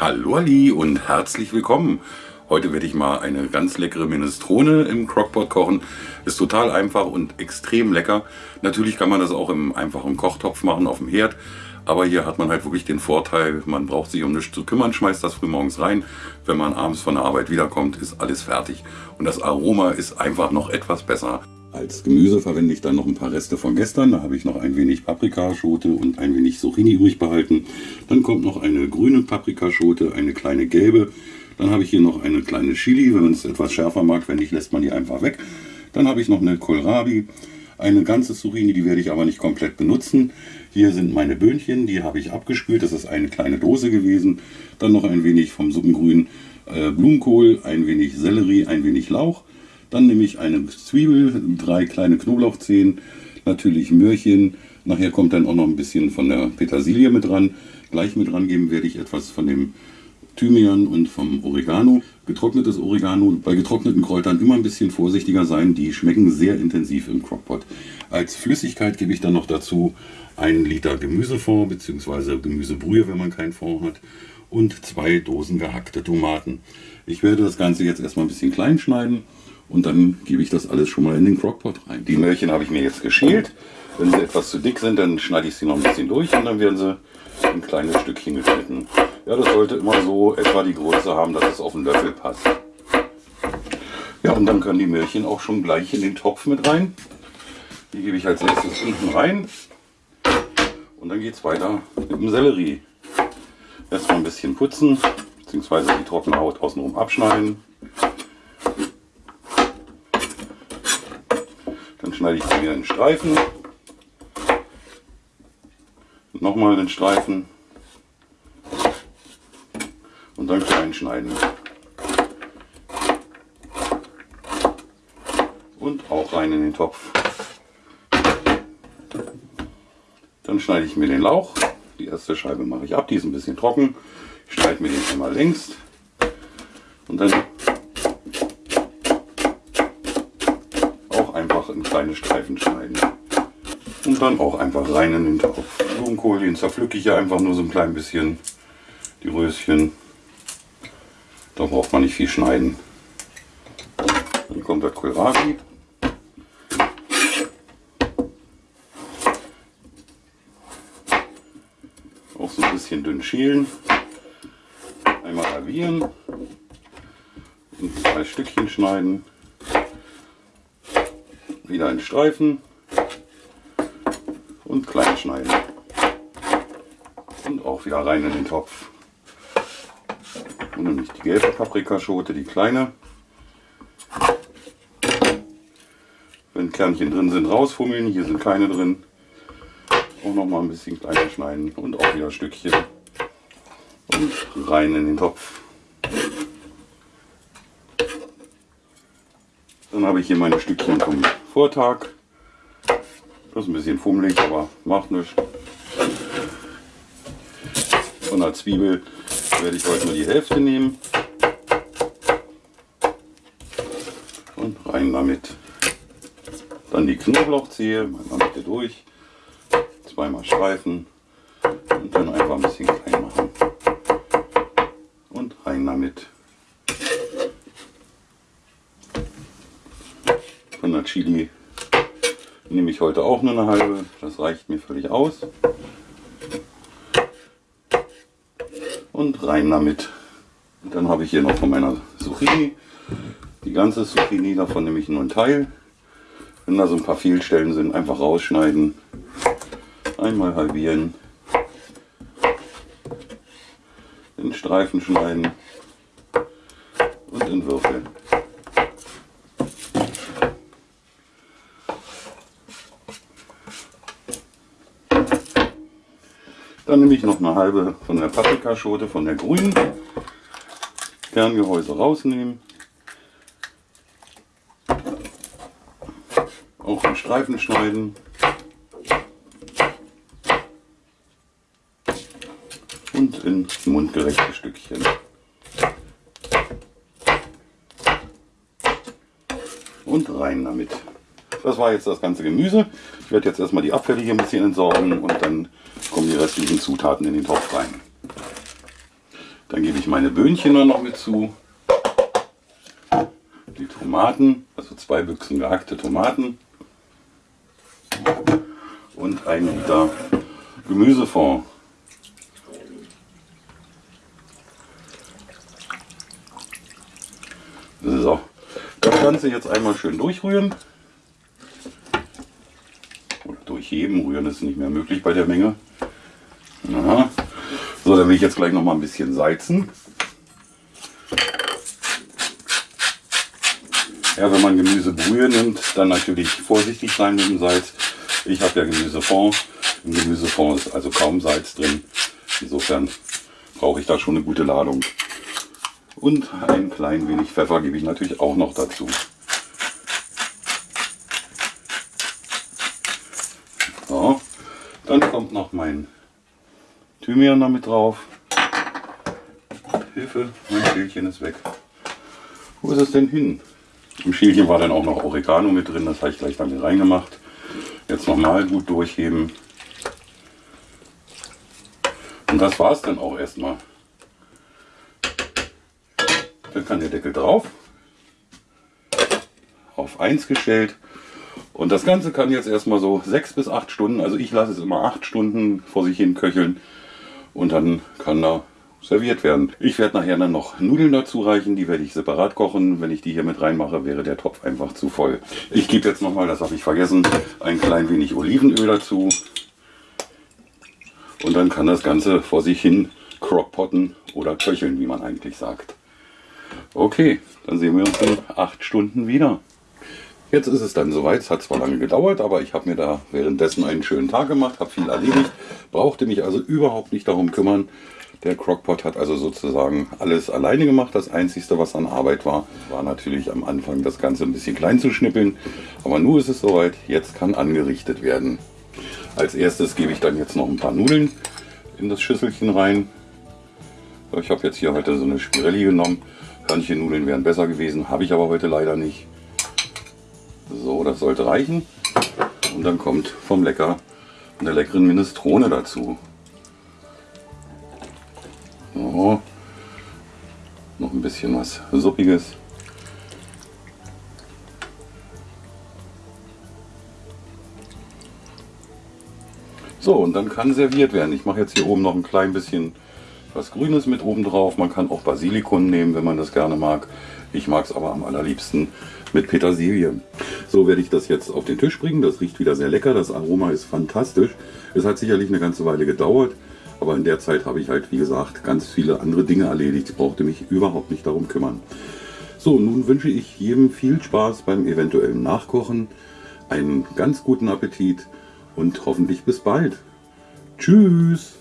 Hallo Ali und herzlich willkommen. Heute werde ich mal eine ganz leckere Minestrone im Crockpot kochen. Ist total einfach und extrem lecker. Natürlich kann man das auch im einfachen Kochtopf machen auf dem Herd. Aber hier hat man halt wirklich den Vorteil, man braucht sich um nichts zu kümmern, schmeißt das frühmorgens rein. Wenn man abends von der Arbeit wiederkommt, ist alles fertig. Und das Aroma ist einfach noch etwas besser. Als Gemüse verwende ich dann noch ein paar Reste von gestern. Da habe ich noch ein wenig Paprikaschote und ein wenig Zucchini übrig behalten. Dann kommt noch eine grüne Paprikaschote, eine kleine gelbe. Dann habe ich hier noch eine kleine Chili. Wenn man es etwas schärfer mag, wenn nicht, lässt man die einfach weg. Dann habe ich noch eine Kohlrabi, eine ganze Zucchini, die werde ich aber nicht komplett benutzen. Hier sind meine Böhnchen, die habe ich abgespült. Das ist eine kleine Dose gewesen. Dann noch ein wenig vom Suppengrün äh, Blumenkohl, ein wenig Sellerie, ein wenig Lauch. Dann nehme ich eine Zwiebel, drei kleine Knoblauchzehen, natürlich Möhrchen. Nachher kommt dann auch noch ein bisschen von der Petersilie mit dran. Gleich mit dran geben werde ich etwas von dem Thymian und vom Oregano. Getrocknetes Oregano. Bei getrockneten Kräutern immer ein bisschen vorsichtiger sein. Die schmecken sehr intensiv im Crockpot. Als Flüssigkeit gebe ich dann noch dazu einen Liter Gemüsefond bzw. Gemüsebrühe, wenn man keinen Fond hat. Und zwei Dosen gehackte Tomaten. Ich werde das Ganze jetzt erstmal ein bisschen klein schneiden und dann gebe ich das alles schon mal in den Crockpot rein. Die Möhrchen habe ich mir jetzt geschält. Wenn sie etwas zu dick sind, dann schneide ich sie noch ein bisschen durch und dann werden sie in kleine Stückchen geschnitten. Ja, das sollte immer so etwa die Größe haben, dass es auf den Löffel passt. Ja, und dann können die Möhrchen auch schon gleich in den Topf mit rein. Die gebe ich als erstes unten rein. Und dann geht es weiter mit dem Sellerie. Erstmal ein bisschen putzen, beziehungsweise die trockene Haut außenrum abschneiden. Schneide ich sie wieder in Streifen. Nochmal den Streifen. Und dann klein schneiden. Und auch rein in den Topf. Dann schneide ich mir den Lauch. Die erste Scheibe mache ich ab, die ist ein bisschen trocken. Ich schneide mir den einmal längst. Und dann kleine Streifen schneiden. Und dann auch einfach rein in den Topf. Blumenkohl, den zerpflücke ich ja einfach nur so ein klein bisschen. Die Röschen. Da braucht man nicht viel schneiden. Dann kommt der Kohlrabi. Auch so ein bisschen dünn schälen. Einmal halbieren. In zwei Stückchen schneiden wieder in Streifen und klein schneiden. Und auch wieder rein in den Topf. Und nämlich die gelbe Paprikaschote, die kleine. Wenn Kernchen drin sind, rausfummeln. Hier sind keine drin. Auch noch mal ein bisschen kleiner schneiden und auch wieder Stückchen. Und rein in den Topf. Dann habe ich hier meine Stückchen vom Vortag. Das ist ein bisschen fummelig, aber macht nichts. Von der Zwiebel werde ich heute nur die Hälfte nehmen. Und rein damit. Dann die Knoblauchzehe, mal Mitte durch. Zweimal streifen und dann einfach ein bisschen klein machen. Und rein damit. Von der Chili nehme ich heute auch nur eine halbe. Das reicht mir völlig aus. Und rein damit. Und dann habe ich hier noch von meiner Zucchini. Die ganze Zucchini, davon nehme ich nur einen Teil. Wenn da so ein paar Fehlstellen sind, einfach rausschneiden. Einmal halbieren. In Streifen schneiden. Und in Würfel. Dann nehme ich noch eine halbe von der Paprikaschote, von der grünen. Kerngehäuse rausnehmen. Auch in Streifen schneiden. Und in mundgerechte Stückchen. Und rein damit. Das war jetzt das ganze Gemüse. Ich werde jetzt erstmal die Abfälle hier ein bisschen entsorgen und dann kommen die restlichen Zutaten in den Topf rein. Dann gebe ich meine Böhnchen noch mit zu. Die Tomaten, also zwei Büchsen gehackte Tomaten. Und ein Liter Gemüsefond. So, das Ganze jetzt einmal schön durchrühren. Oder durchheben, rühren ist nicht mehr möglich bei der Menge. Aha. So, dann will ich jetzt gleich noch mal ein bisschen salzen. Ja, wenn man Gemüsebrühe nimmt, dann natürlich vorsichtig sein mit dem Salz. Ich habe ja Gemüsefond. Im Gemüsefond ist also kaum Salz drin. Insofern brauche ich da schon eine gute Ladung. Und ein klein wenig Pfeffer gebe ich natürlich auch noch dazu. So, dann kommt noch mein Thymian damit drauf. Hilfe, mein Schälchen ist weg. Wo ist es denn hin? Im Schälchen war dann auch noch Oregano mit drin, das habe ich gleich damit reingemacht. Jetzt nochmal gut durchheben. Und das war es dann auch erstmal. Dann kann der Deckel drauf. Auf 1 gestellt. Und das Ganze kann jetzt erstmal so 6 bis 8 Stunden, also ich lasse es immer 8 Stunden vor sich hin köcheln. Und dann kann da serviert werden. Ich werde nachher dann noch Nudeln dazu reichen, die werde ich separat kochen. Wenn ich die hier mit reinmache, wäre der Topf einfach zu voll. Ich gebe jetzt nochmal, das habe ich vergessen, ein klein wenig Olivenöl dazu. Und dann kann das Ganze vor sich hin crockpotten oder köcheln, wie man eigentlich sagt. Okay, dann sehen wir uns in acht Stunden wieder. Jetzt ist es dann soweit. Es hat zwar lange gedauert, aber ich habe mir da währenddessen einen schönen Tag gemacht, habe viel erledigt, brauchte mich also überhaupt nicht darum kümmern. Der Crockpot hat also sozusagen alles alleine gemacht. Das Einzige, was an Arbeit war, war natürlich am Anfang das Ganze ein bisschen klein zu schnippeln. Aber nun ist es soweit, jetzt kann angerichtet werden. Als erstes gebe ich dann jetzt noch ein paar Nudeln in das Schüsselchen rein. Ich habe jetzt hier heute so eine Spirelli genommen. Hörnchennudeln wären besser gewesen, habe ich aber heute leider nicht. So, das sollte reichen. Und dann kommt vom Lecker eine leckeren Minestrone dazu. So. Noch ein bisschen was Suppiges. So, und dann kann serviert werden. Ich mache jetzt hier oben noch ein klein bisschen was Grünes mit oben drauf. Man kann auch Basilikum nehmen, wenn man das gerne mag. Ich mag es aber am allerliebsten mit Petersilie. So werde ich das jetzt auf den Tisch bringen. Das riecht wieder sehr lecker. Das Aroma ist fantastisch. Es hat sicherlich eine ganze Weile gedauert. Aber in der Zeit habe ich halt, wie gesagt, ganz viele andere Dinge erledigt. Ich brauchte mich überhaupt nicht darum kümmern. So, nun wünsche ich jedem viel Spaß beim eventuellen Nachkochen, einen ganz guten Appetit und hoffentlich bis bald. Tschüss!